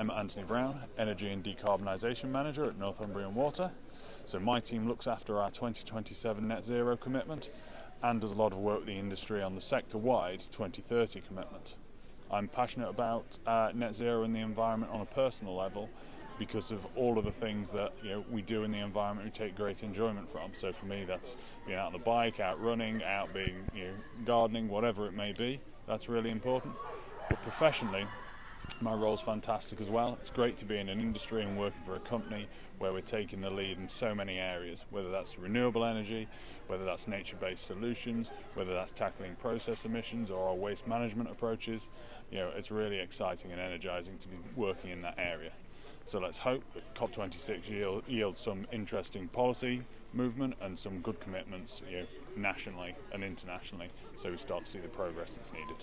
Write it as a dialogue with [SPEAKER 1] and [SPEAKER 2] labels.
[SPEAKER 1] I'm Anthony Brown, Energy and Decarbonisation Manager at Northumbrian Water. So my team looks after our 2027 net zero commitment and does a lot of work with the industry on the sector-wide 2030 commitment. I'm passionate about uh, net zero and the environment on a personal level because of all of the things that you know we do in the environment we take great enjoyment from. So for me that's being out on the bike, out running, out being you know, gardening, whatever it may be. That's really important. But professionally, my role's fantastic as well. It's great to be in an industry and working for a company where we're taking the lead in so many areas, whether that's renewable energy, whether that's nature-based solutions, whether that's tackling process emissions or our waste management approaches. You know, it's really exciting and energizing to be working in that area. So let's hope that COP26 yield, yields some interesting policy movement and some good commitments you know, nationally and internationally so we start to see the progress that's needed.